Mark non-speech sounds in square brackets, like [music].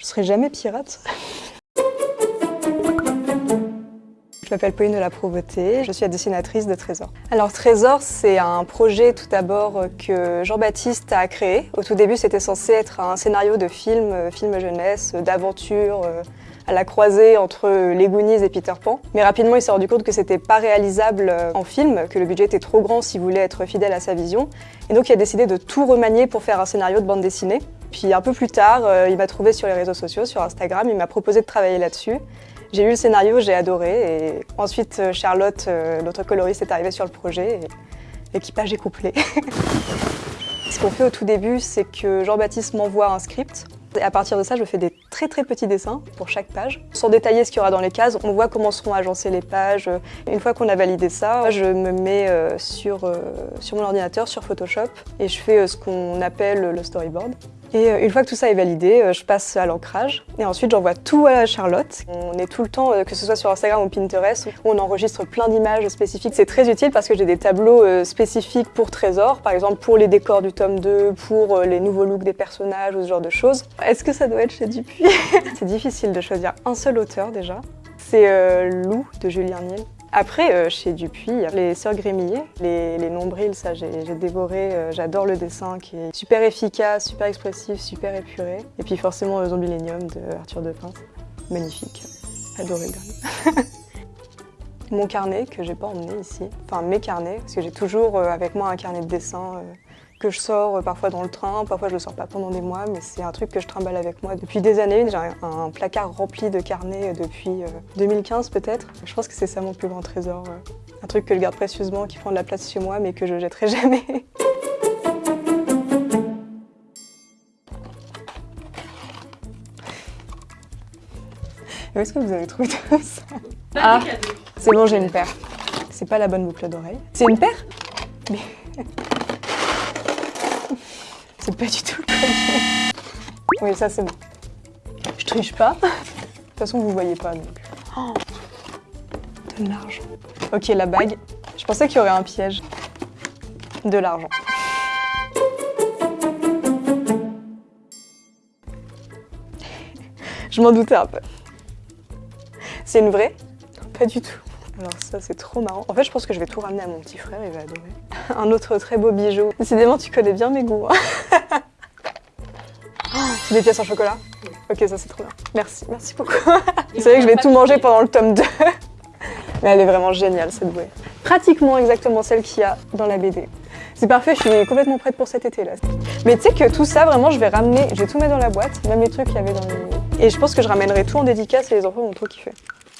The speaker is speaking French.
Je serai jamais pirate. Je m'appelle Pauline de la Provoté, je suis la dessinatrice de Trésor. Alors Trésor, c'est un projet tout d'abord que Jean-Baptiste a créé. Au tout début, c'était censé être un scénario de film, euh, film jeunesse, d'aventure, euh, à la croisée entre les Goonies et Peter Pan. Mais rapidement, il s'est rendu compte que c'était pas réalisable euh, en film, que le budget était trop grand s'il voulait être fidèle à sa vision. Et donc, il a décidé de tout remanier pour faire un scénario de bande dessinée. Puis un peu plus tard, il m'a trouvé sur les réseaux sociaux, sur Instagram, il m'a proposé de travailler là-desui. J'ai lu le scénario, j'ai adoré et ensuite euh, Charlotte, euh, notre coloriste, est arrivée sur le projet et l'équipage est couplé. [laughs] Ce qu'on fait au tout début, c'est que Jean-Baptiste m'envoie un script et à partir de ça, je fais des très très petits dessins pour chaque page. Sans détailler ce qu'il y aura dans les cases, on voit comment seront agencées les pages. Une fois qu'on a validé ça, je me mets euh, sur, sur mon ordinateur, sur Photoshop, et je fais ce qu'on appelle le storyboard. Et euh, une fois que tout ça est validé, euh, je passe à l'ancrage et ensuite j'envoie tout à Charlotte. On est tout le temps, euh, que ce soit sur Instagram ou Pinterest, où on enregistre plein d'images spécifiques. C'est très utile parce que j'ai des tableaux spécifiques pour Trésor, par exemple pour les décors du tome 2, pour les nouveaux looks des personnages ou ce genre de choses. Est-ce que ça doit être chez Dupuis? [laughs] C'est difficile de choisir un seul auteur déjà. C'est Lou de Julien Niel. Après, euh, chez Dupuis, les Sœurs Grémillet, les, nombrils, ça j'ai dévoré, euh, j'adore le dessin qui est super efficace, super expressif, super épuré. Et puis forcément euh, Zombilenium de Arthur Depin, magnifique, adoré le dernier. [laughs] Mon carnet que j'ai pas emmené ici, enfin mes carnets, parce que j'ai toujours avec moi un carnet de dessin que je sors euh, parfois dans le train, parfois je le sors pas pendant des mois, mais c'est un truc que je trimballe avec moi depuis des années. J'ai un, placard rempli de carnets euh, depuis 2015 euh, peut-être. Je pense que c'est ça mon plus grand trésor. Un truc que je garde précieusement, qui prend de la place chez moi, mais que je jetterai [laughs] jamais. Où est-ce que vous avez trouvé tout ça? Ah, c'est bon, j'ai une paire. C'est pas la bonne boucle d'oreille. C'est une paire? Mais... C'est pas du tout le premier. Oui, ça c'est bon. Je triche pas. De toute façon, vous voyez pas donc. Oh, de l'argent. Ok, la bague. Je pensais qu'il y aurait un piège. De l'argent. Je m'en doutais un peu. C'est une vraie? Pas du tout. Alors ça, c'est trop marrant. En fait, je pense que je vais tout ramener à mon petit frère, il va adorer. [laughs] Un autre très beau bijou. Décidément, tu connais bien mes goûts. Hein. [laughs] c'est des pièces en chocolat Ok, ça c'est trop bien. Merci, merci beaucoup. Vous [laughs] savez que je vais tout manger pendant le tome 2. Mais elle est vraiment géniale cette bouée. Pratiquement exactement celle qu'il y a dans la BD. C'est parfait, je suis complètement prête pour cet été là. Mais tu sais que tout ça, vraiment, je vais ramener, je vais tout mettre dans la boîte, même les trucs qu'il y avait dans les... Et je pense que je ramènerai tout en dédicace et les enfants vont trop kiffer.